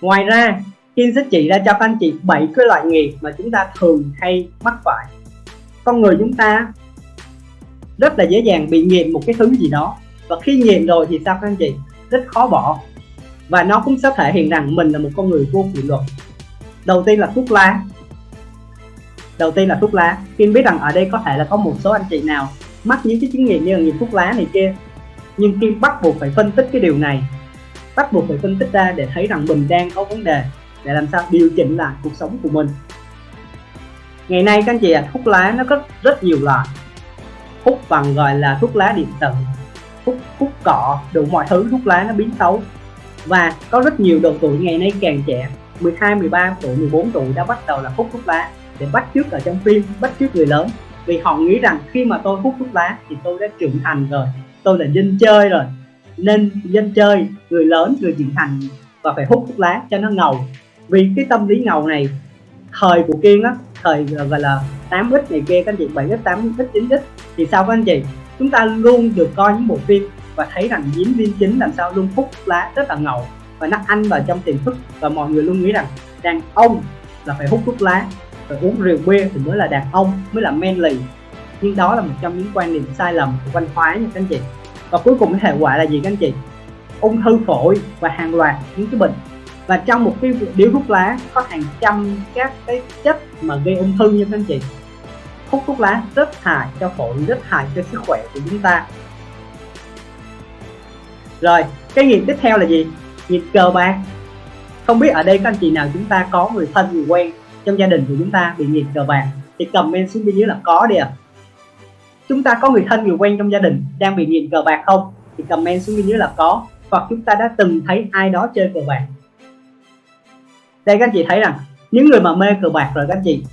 ngoài ra Kim sẽ chỉ ra cho các anh chị bảy cái loại nghiệp mà chúng ta thường hay mắc phải. Con người chúng ta rất là dễ dàng bị nghiện một cái thứ gì đó. Và khi nghiện rồi thì sao các anh chị? Rất khó bỏ. Và nó cũng sẽ thể hiện rằng mình là một con người vô kỷ luật. Đầu tiên là thuốc lá. Đầu tiên là thuốc lá. Kim biết rằng ở đây có thể là có một số anh chị nào mắc những cái chứng nghiện như là nghiện thuốc lá này kia, nhưng Kim bắt buộc phải phân tích cái điều này bắt buộc phải phân tích ra để thấy rằng mình đang có vấn đề để làm sao điều chỉnh lại cuộc sống của mình. Ngày nay các anh chị ạ à, thuốc lá nó có rất nhiều loại. Hút bằng gọi là thuốc lá điện tử hút hút cọ đủ mọi thứ thuốc lá nó biến xấu. Và có rất nhiều độ tuổi ngày nay càng trẻ 12, 13 tuổi, 14 tuổi đã bắt đầu là hút thuốc lá. Để bắt chước ở trong phim, bắt chước người lớn. Vì họ nghĩ rằng khi mà tôi hút thuốc lá thì tôi đã trưởng thành rồi tôi là dân chơi rồi nên dân chơi, người lớn, người trưởng thành và phải hút thuốc lá cho nó ngầu. Vì cái tâm lý ngầu này, thời của kiên á, thời ờ, gọi là 8 x này kia, các anh chị 7 x 8 x 9 x thì sao các anh chị? Chúng ta luôn được coi những bộ phim và thấy rằng diễn viên chính làm sao luôn hút thuốc lá rất là ngầu và nó ăn vào trong tiềm thức và mọi người luôn nghĩ rằng đàn ông là phải hút thuốc lá, phải uống rượu bia thì mới là đàn ông, mới là manly. Nhưng đó là một trong những quan niệm sai lầm của văn hóa nha các anh chị và cuối cùng cái hệ quả là gì các anh chị? Ung thư phổi và hàng loạt những cái bệnh. Và trong một cái điếu thuốc lá có hàng trăm các cái chất mà gây ung thư như các anh chị. Hút thuốc lá rất hại cho phổi, rất hại cho sức khỏe của chúng ta. Rồi, cái nghiện tiếp theo là gì? Nghiện cờ bạc. Không biết ở đây các anh chị nào chúng ta có người thân, người quen trong gia đình của chúng ta bị nghiện cờ bạc, thì comment xuống bên dưới là có đi ạ. à chúng ta có người thân, người quen trong gia đình đang bị nghiện cờ bạc không? Thì comment xuống bên dưới là có. Hoặc chúng ta đã từng thấy ai đó chơi cờ bạc. Đây, các anh chị thấy rằng, những người mà mê cờ bạc rồi, các anh chị.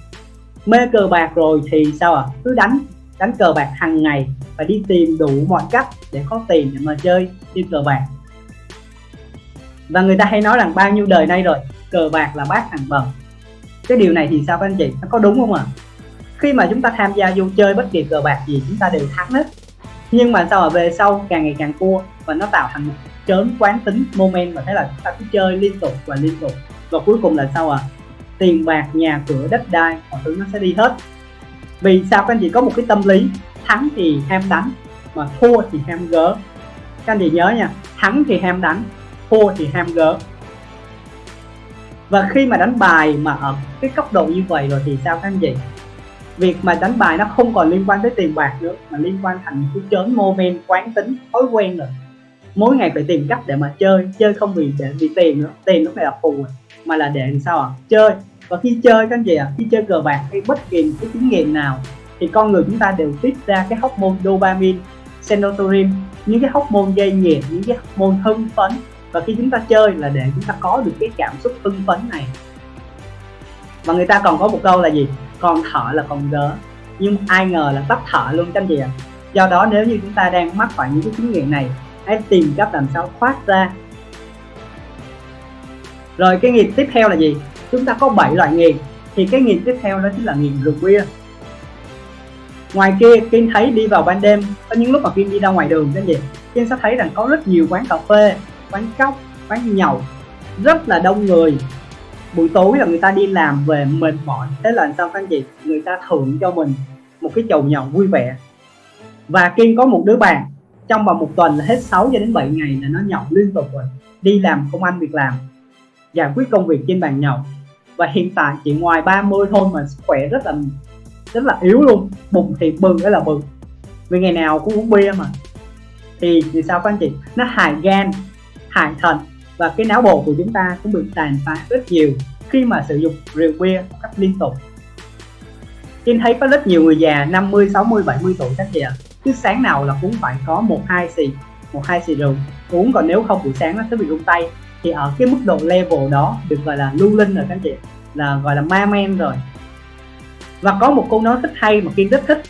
Mê cờ bạc rồi thì sao ạ? À? cứ đánh đánh cờ bạc hàng ngày và đi tìm đủ mọi cách để có tiền để mà chơi đi cờ bạc. Và người ta hay nói rằng bao nhiêu đời nay rồi, cờ bạc là bát hàng bần. Cái điều này thì sao, các anh chị? Nó có đúng không ạ? à? Khi mà chúng ta tham gia vô chơi bất kỳ cờ bạc gì, chúng ta đều thắng hết. Nhưng mà sao mà về sau càng ngày càng cua và nó tạo thành một chớn quán tính moment và thế là chúng ta cứ chơi liên tục và liên tục. Và cuối cùng là sao à tiền bạc, nhà cửa, đất đai, mọi thứ nó sẽ đi hết. Vì sao các anh chị có một cái tâm lý, thắng thì ham đánh, mà thua thì ham gỡ các anh chị nhớ nha, thắng thì ham đánh, thua thì ham gỡ và khi mà đánh bài mà ở cái cấp độ như vậy rồi thì sao các anh chị? Việc mà đánh bài nó không còn liên quan tới tiền bạc nữa mà liên quan thành cái chớn moment quán tính thói quen rồi. Mỗi ngày phải tìm cách để mà chơi chơi không vì để vì tiền nữa tiền nó này là phù à, mà là để làm sao ạ à? chơi. Và khi chơi các anh chị ạ à, khi chơi cờ bạc hay bất kỳ cái chứng nghiện nào thì con người chúng ta đều tiết ra cái hormone dopamine serotonin những cái hormone gây nhiệt những cái hormone hưng phấn. Và khi chúng ta chơi là để chúng ta có được cái cảm xúc hưng phấn này. Và người ta còn có một câu là gì? Con thở là con gớ, nhưng ai ngờ là tắt thở luôn các anh chị ạ. Do đó nếu như chúng ta đang mắc phải những cái chứng nghiện này hãy tìm cách làm sao thoát ra. Rồi cái nghiện tiếp theo là gì? Chúng ta có 7 loại nghiện thì cái nghiện tiếp theo đó chính là nghiện rượu bia. Ngoài kia Kiên thấy đi vào ban đêm có những lúc mà Kiên đi ra ngoài đường cái gì Kiên sẽ thấy rằng có rất nhiều quán cà phê quán cóc quán nhậu rất là đông người buổi tối là người ta đi làm về mệt mỏi. Thế là sao các anh chị? Người ta thưởng cho mình một cái chầu nhậu vui vẻ. Và Kiên có một đứa bạn, trong vòng một tuần là hết 6 cho đến 7 ngày là nó nhậu liên tục rồi. Đi làm công ăn việc làm, giải quyết công việc trên bàn nhậu. Và hiện tại chỉ ngoài 30 thôi mà sức khỏe rất là rất là yếu luôn. Bụng thì bừng cái là bừng vì ngày nào cũng uống bia mà. Thì thì sao các anh chị? Nó hại gan, hại thận và cái não bộ của chúng ta cũng bị tàn phá rất nhiều khi mà sử dụng rượu bia một cách liên tục. Kim thấy có rất nhiều người già 50, 60, 70 tuổi các chị ạ. Cứ sáng nào là cũng phải có một hai xì một hai xì rượu uống. Còn nếu không buổi sáng nó sẽ bị rung tay. Thì ở cái mức độ level đó được gọi là lưu linh rồi các chị là gọi là ma men rồi. Và có một câu nói rất hay mà kiên rất thích.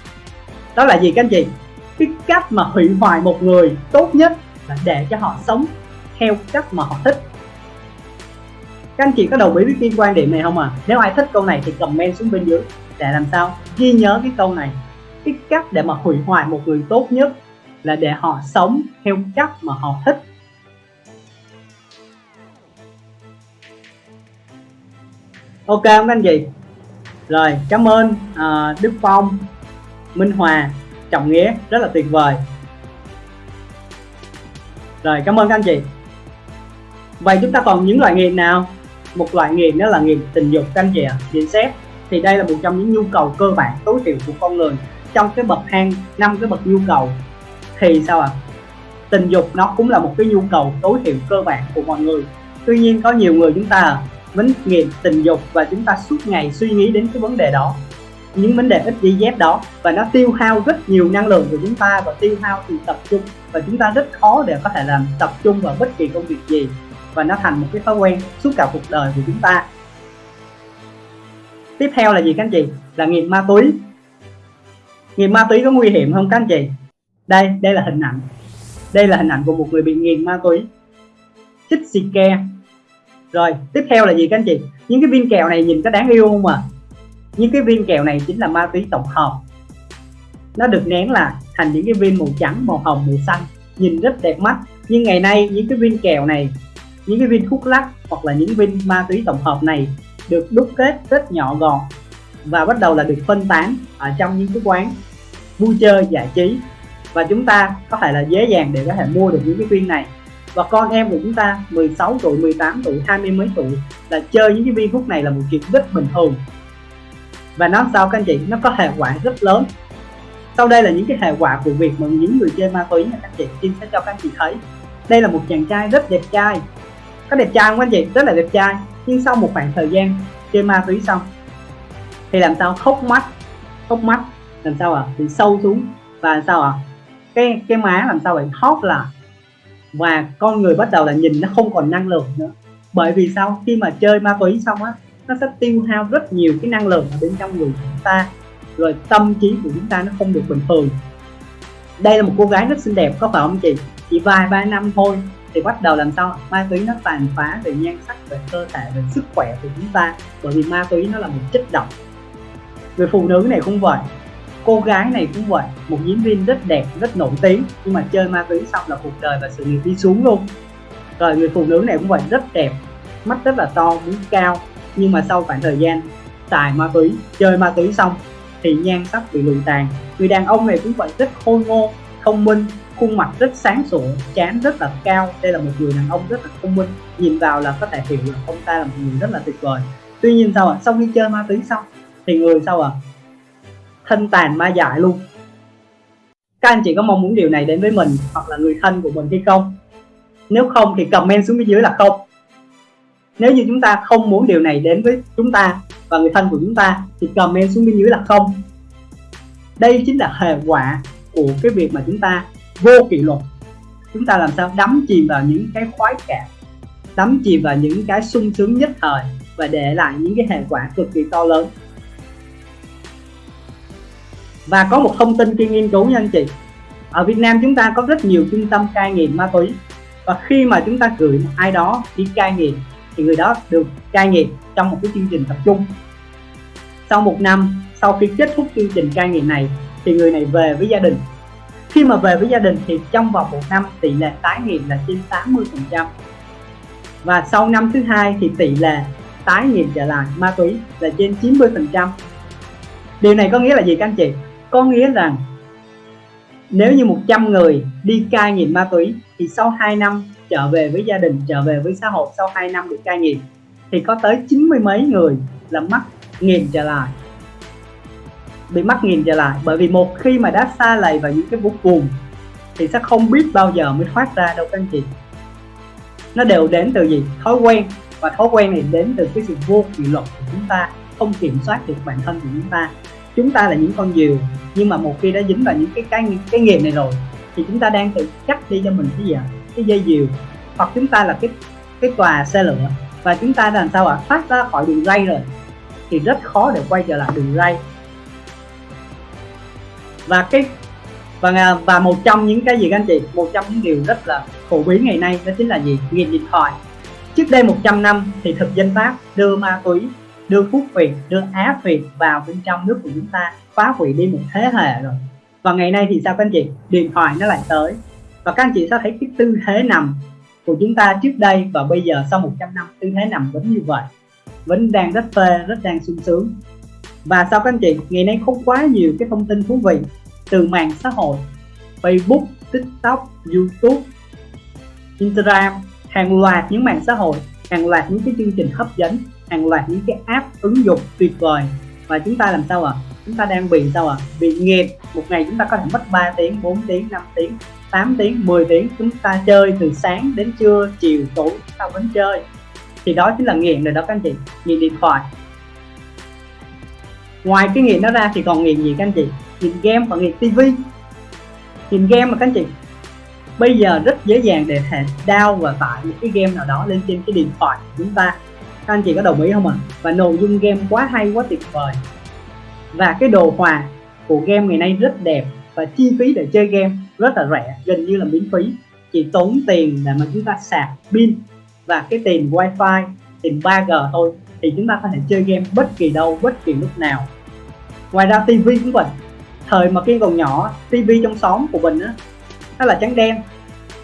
Đó là gì các anh chị? Cái cách mà hủy hoại một người tốt nhất là để cho họ sống theo cách mà họ thích. Các anh chị có đồng ý với kiên quan điểm này không à nếu ai thích câu này thì comment xuống bên dưới để làm sao ghi nhớ cái câu này. Cái cách để mà hủy hoại một người tốt nhất là để họ sống theo cách mà họ thích. Ok không các anh chị? Rồi cảm ơn à, Đức Phong Minh Hòa Trọng Nghĩa. Rất là tuyệt vời. Rồi cảm ơn các anh chị vậy chúng ta còn những loại nghiện nào? Một loại nghiện đó là nghiện tình dục các anh chị ạ à. nghiện xét. Thì đây là một trong những nhu cầu cơ bản, tối thiểu của con người trong cái bậc hang năm cái bậc nhu cầu. Thì sao ạ? À? tình dục nó cũng là một cái nhu cầu tối thiểu cơ bản của mọi người. Tuy nhiên có nhiều người chúng ta vẫn nghiện tình dục và chúng ta suốt ngày suy nghĩ đến cái vấn đề đó, những vấn đề ít đi dép đó, và nó tiêu hao rất nhiều năng lượng của chúng ta và tiêu hao sự tập trung. Và chúng ta rất khó để có thể làm tập trung vào bất kỳ công việc gì và nó thành một cái thói quen suốt cả cuộc đời của chúng ta. Tiếp theo là gì các anh chị? Là nghiện ma túy. Nghiện ma túy có nguy hiểm không các anh chị? Đây đây là hình ảnh. Đây là hình ảnh của một người bị nghiện ma túy. Chích xì ke. Rồi, tiếp theo là gì các anh chị? Những cái viên kẹo này nhìn có đáng yêu không à những cái viên kẹo này chính là ma túy tổng hợp. Nó được nén là thành những cái viên màu trắng, màu hồng, màu xanh. Nhìn rất đẹp mắt. Nhưng ngày nay, những cái viên kẹo này những cái viên thuốc lắc hoặc là những viên ma túy tổng hợp này được đúc kết rất nhỏ gọn và bắt đầu là được phân tán ở trong những cái quán vui chơi giải trí. Và chúng ta có thể là dễ dàng để có thể mua được những cái viên này. Và con em của chúng ta 16 tuổi 18 tuổi 20 mấy tuổi là chơi những cái viên thuốc này là một chuyện rất bình thường. Và nó sao các anh chị? Nó có hệ quả rất lớn. Sau đây là những cái hệ quả của việc mà những người chơi ma túy nha các anh chị, xin sẽ cho các anh chị thấy. Đây là một chàng trai rất đẹp trai có đẹp trai không anh chị? Rất là đẹp trai. Nhưng sau một khoảng thời gian chơi ma túy xong, thì làm sao? Khóc mắt. Khóc mắt. Làm sao à bị sâu xuống. Và làm sao à cái cái má làm sao bị hót là và con người bắt đầu là nhìn nó không còn năng lượng nữa. Bởi vì sao? Khi mà chơi ma túy xong á, nó sẽ tiêu hao rất nhiều cái năng lượng ở bên trong người chúng ta. Rồi tâm trí của chúng ta nó không được bình thường. Đây là một cô gái rất xinh đẹp, có phải không chị? Chỉ vài ba năm thôi thì bắt đầu làm sao? Ma túy nó tàn phá về nhan sắc, về cơ thể, về sức khỏe của chúng ta. Bởi vì ma túy nó là một chất độc. Người phụ nữ này cũng vậy, cô gái này cũng vậy, một diễn viên rất đẹp, rất nổi tiếng, nhưng mà chơi ma túy xong là cuộc đời và sự nghiệp đi xuống luôn. Rồi người phụ nữ này cũng vậy, rất đẹp, mắt rất là to mũi cao. Nhưng mà sau khoảng thời gian xài ma túy, chơi ma túy xong thì nhan sắc bị lùi tàn. Người đàn ông này cũng vậy, rất khôi ngô, thông minh khuôn mặt rất sáng sủa chán rất là cao. Đây là một người đàn ông rất là thông minh. Nhìn vào là có thể hiểu là ông ta là một người rất là tuyệt vời. Tuy nhiên sao ạ? À? sau khi chơi ma túy xong, thì người sao ạ? À? thân tàn ma dại luôn. Các anh chị có mong muốn điều này đến với mình hoặc là người thân của mình hay không? Nếu không thì comment xuống bên dưới là không. Nếu như chúng ta không muốn điều này đến với chúng ta và người thân của chúng ta thì comment xuống bên dưới là không. Đây chính là hệ quả của cái việc mà chúng ta vô kỷ luật. Chúng ta làm sao đắm chìm vào những cái khoái cảm, đắm chìm vào những cái sung sướng nhất thời và để lại những cái hệ quả cực kỳ to lớn. Và có một thông tin khi nghiên cứu nha anh chị. Ở Việt Nam chúng ta có rất nhiều trung tâm cai nghiện ma túy. Và khi mà chúng ta gửi một ai đó đi cai nghiện, thì người đó được cai nghiện trong một cái chương trình tập trung. Sau một năm, sau khi kết thúc chương trình cai nghiện này, thì người này về với gia đình khi mà về với gia đình thì trong vòng một năm tỷ lệ tái nghiện là trên 80 phần trăm. Và sau năm thứ hai thì tỷ lệ tái nghiện trở lại ma túy là trên 90 phần trăm. Điều này có nghĩa là gì các anh chị? Có nghĩa rằng nếu như 100 người đi cai nghiện ma túy thì sau 2 năm trở về với gia đình, trở về với xã hội sau 2 năm được cai nghiện thì có tới 90 mấy người là mắc nghiện trở lại bị mắc nghiền trở lại. Bởi vì một khi mà đã xa lầy vào những cái vô cùng thì sẽ không biết bao giờ mới thoát ra đâu các anh chị. Nó đều đến từ gì? Thói quen. Và thói quen này đến từ cái sự vô kỷ luật của chúng ta, không kiểm soát được bản thân của chúng ta. Chúng ta là những con diều nhưng mà một khi đã dính vào những cái cái cái nghiền này rồi, thì chúng ta đang tự cắt đi cho mình cái gì ạ? Cái dây diều hoặc chúng ta là cái cái tòa xe lửa. Và chúng ta làm sao ạ? Thoát ra khỏi đường ray rồi. Thì rất khó để quay trở lại đường ray và cái và và một trong những cái gì các anh chị? Một trong những điều rất là phổ biến ngày nay đó chính là gì? Nghiện điện thoại. Trước đây 100 năm thì thực dân pháp đưa ma túy, đưa quốc việt đưa á việt vào bên trong nước của chúng ta, phá hủy đi một thế hệ rồi. Và ngày nay thì sao các anh chị? Điện thoại nó lại tới. Và các anh chị sẽ thấy cái tư thế nằm của chúng ta trước đây và bây giờ sau 100 năm, tư thế nằm vẫn như vậy. Vẫn đang rất phê, rất đang sung sướng và sao các anh chị? Ngày nay không quá nhiều cái thông tin thú vị từ mạng xã hội, Facebook, TikTok, YouTube, Instagram, hàng loạt những mạng xã hội, hàng loạt những cái chương trình hấp dẫn, hàng loạt những cái app ứng dụng tuyệt vời. Và chúng ta làm sao ạ? À? chúng ta đang bị sao ạ? À? bị nghiện một ngày chúng ta có thể mất 3 tiếng 4 tiếng 5 tiếng 8 tiếng 10 tiếng. Chúng ta chơi từ sáng đến trưa, chiều, tối chúng ta vẫn chơi. Thì đó chính là nghiện rồi đó các anh chị. Nghiện điện thoại ngoài cái nghiện đó ra thì còn nghiện gì các anh chị? Nghiện game và nghiện tivi. Nghiện game mà các anh chị, bây giờ rất dễ dàng để thể down và tải những cái game nào đó lên trên cái điện thoại của chúng ta. Các anh chị có đồng ý không ạ? À? và nội dung game quá hay, quá tuyệt vời. Và cái đồ họa của game ngày nay rất đẹp và chi phí để chơi game rất là rẻ, gần như là miễn phí. Chỉ tốn tiền để mà chúng ta sạc pin và cái tiền wifi, tiền 3G thôi thì chúng ta có thể chơi game bất kỳ đâu, bất kỳ lúc nào ngoài ra tivi cũng vậy. Thời mà kiên còn nhỏ tivi trong xóm của mình á, nó là trắng đen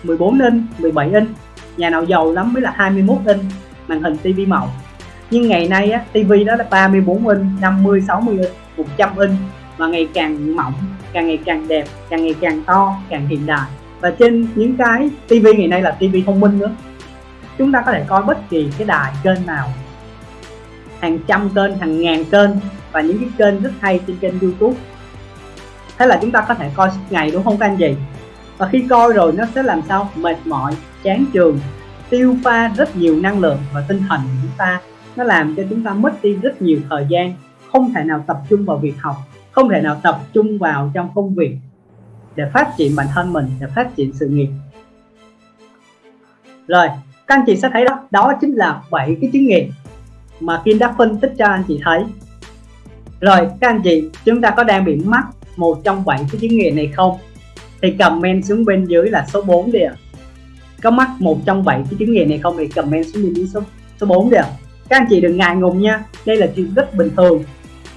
14 inch 17 inch, nhà nào giàu lắm mới là 21 inch màn hình tivi màu. Nhưng ngày nay á tivi đó là 34 inch 50 60 inch 100 inch và ngày càng mỏng, càng ngày càng đẹp, càng ngày càng to, càng hiện đại. Và trên những cái tivi ngày nay là tivi thông minh nữa. Chúng ta có thể coi bất kỳ cái đài kênh nào, hàng trăm kênh, hàng ngàn kênh và những cái kênh rất hay trên kênh youtube. Thế là chúng ta có thể coi suốt ngày, đúng không các anh chị? Và khi coi rồi nó sẽ làm sao? Mệt mỏi, chán trường tiêu pha rất nhiều năng lượng và tinh thần của chúng ta. Nó làm cho chúng ta mất đi rất nhiều thời gian, không thể nào tập trung vào việc học, không thể nào tập trung vào trong công việc để phát triển bản thân mình, để phát triển sự nghiệp. Rồi, các anh chị sẽ thấy đó đó chính là bảy cái chứng nghiện mà Kim đã phân tích cho anh chị thấy rồi, các anh chị, chúng ta có đang bị mắc một trong bảy cái chứng nghiện này không? Thì comment xuống bên dưới là số 4 đi ạ. Có mắc một trong bảy cái chứng nghiện này không thì comment xuống bên dưới số số 4 đi ạ. Các anh chị đừng ngại ngùng nha, đây là chuyện rất bình thường.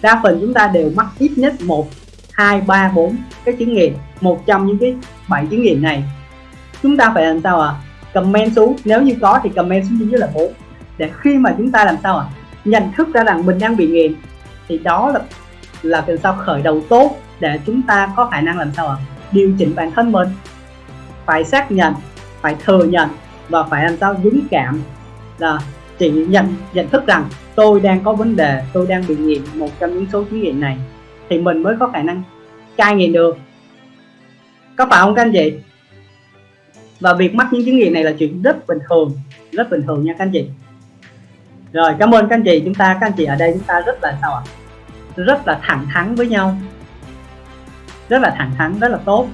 Đa phần chúng ta đều mắc ít nhất một, hai, ba, bốn cái chứng nghiện, một trong những cái bảy chứng nghiện này. Chúng ta phải làm sao ạ? À? comment xuống, nếu như có thì comment xuống bên dưới là bốn. Để khi mà chúng ta làm sao ạ? À? nhận thức ra rằng mình đang bị nghiện thì đó là là làm sao khởi đầu tốt để chúng ta có khả năng làm sao ạ? À? điều chỉnh bản thân mình. Phải xác nhận, phải thừa nhận và phải làm sao dũng cảm là chỉ nhận nhận thức rằng tôi đang có vấn đề, tôi đang bị nghiện một trong những số chứng nghiện này. Thì mình mới có khả năng cai nghiện được. Có phải không các anh chị? Và việc mắc những chứng nghiện này là chuyện rất bình thường, rất bình thường nha các anh chị rồi, cảm ơn các anh chị. Chúng ta, các anh chị ở đây, chúng ta rất là sao ạ? Rất là thẳng thắn với nhau. Rất là thẳng thắn, rất là tốt.